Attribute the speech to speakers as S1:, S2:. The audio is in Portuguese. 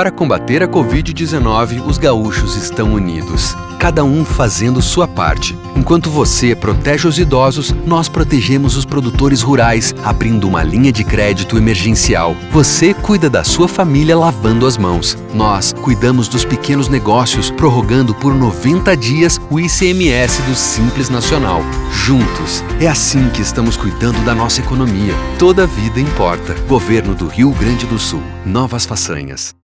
S1: Para combater a Covid-19, os gaúchos estão unidos, cada um fazendo sua parte. Enquanto você protege os idosos, nós protegemos os produtores rurais, abrindo uma linha de crédito emergencial. Você cuida da sua família lavando as mãos. Nós cuidamos dos pequenos negócios, prorrogando por 90 dias o ICMS do Simples Nacional. Juntos, é assim que estamos cuidando da nossa economia. Toda vida importa. Governo do Rio Grande do Sul. Novas façanhas.